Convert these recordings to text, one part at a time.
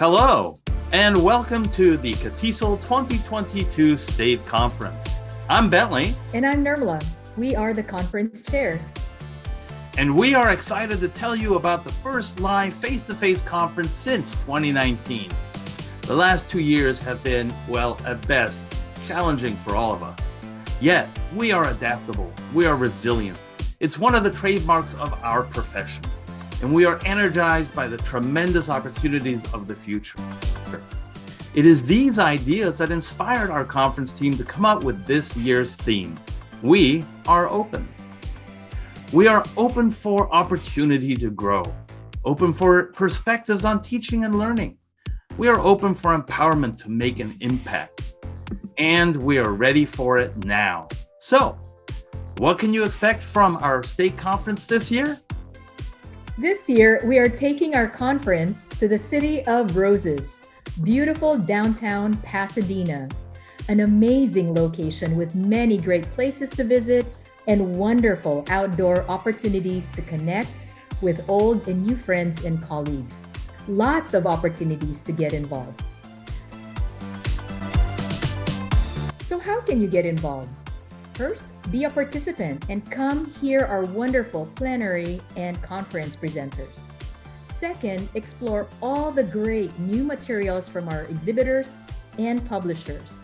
Hello, and welcome to the CATESOL 2022 State Conference. I'm Bentley. And I'm Nirmala. We are the conference chairs. And we are excited to tell you about the first live face-to-face -face conference since 2019. The last two years have been, well, at best, challenging for all of us. Yet, we are adaptable, we are resilient. It's one of the trademarks of our profession and we are energized by the tremendous opportunities of the future. It is these ideas that inspired our conference team to come up with this year's theme. We are open. We are open for opportunity to grow, open for perspectives on teaching and learning. We are open for empowerment to make an impact, and we are ready for it now. So, what can you expect from our state conference this year? This year, we are taking our conference to the City of Roses, beautiful downtown Pasadena, an amazing location with many great places to visit and wonderful outdoor opportunities to connect with old and new friends and colleagues. Lots of opportunities to get involved. So how can you get involved? First, be a participant and come hear our wonderful plenary and conference presenters. Second, explore all the great new materials from our exhibitors and publishers.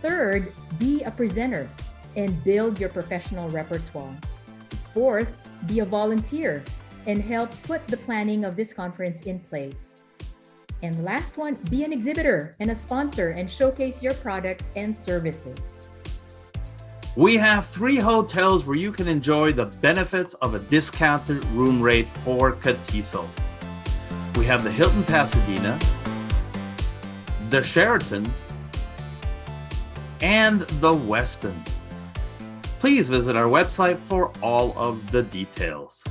Third, be a presenter and build your professional repertoire. Fourth, be a volunteer and help put the planning of this conference in place. And last one, be an exhibitor and a sponsor and showcase your products and services. We have three hotels where you can enjoy the benefits of a discounted room rate for CATESOL. We have the Hilton Pasadena, the Sheraton, and the Westin. Please visit our website for all of the details.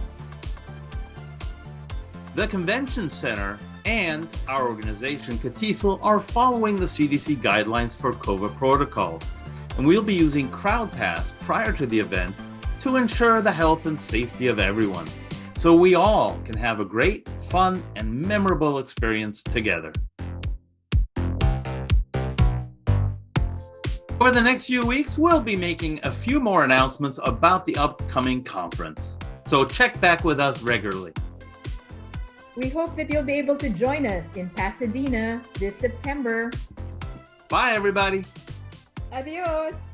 The Convention Center and our organization, CATESOL, are following the CDC guidelines for COVID protocols and we'll be using CrowdPass prior to the event to ensure the health and safety of everyone, so we all can have a great, fun, and memorable experience together. Over the next few weeks, we'll be making a few more announcements about the upcoming conference, so check back with us regularly. We hope that you'll be able to join us in Pasadena this September. Bye, everybody. Adiós.